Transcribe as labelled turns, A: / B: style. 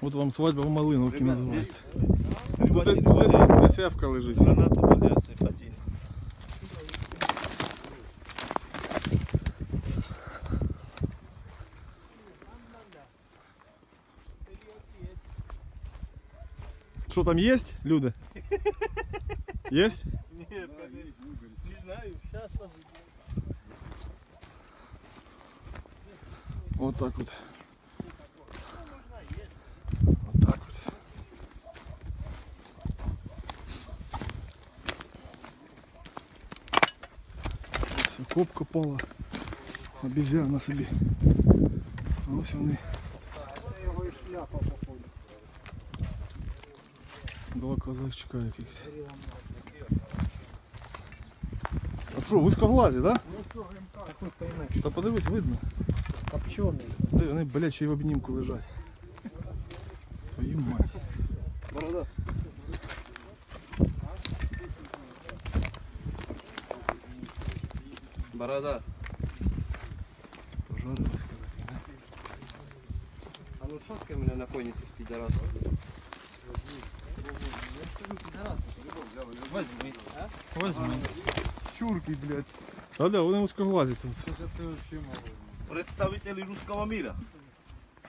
A: От вам свадьба в Малиновці
B: Ребят,
A: називається.
B: Тут
A: Тут
B: это-
A: десь засявка лежить.
B: Гранату валяться один.
A: Що там є, люди? Є?
B: Нет, не знаю, сейчас
A: Вот так вот. Вот копка пала. Обезьяна собі. А ось вони.
C: Його і шляпа походу.
A: Два козачка якихось. А що, вузькоглазі, да?
C: Ну що, ГМК, як ви поймете,
A: Та подивись, видно.
C: копчений.
A: Де вони, блядь, ще й в обнімку лежать. Твою мать.
B: Борода.
A: Пожарились казаки, да?
B: А ну сфоткай меня на фоне этих пидорасов. Возьми.
A: Возьми. Чурки, блядь. А да, вони вузькоглазі. Це...
B: Представители русского мира.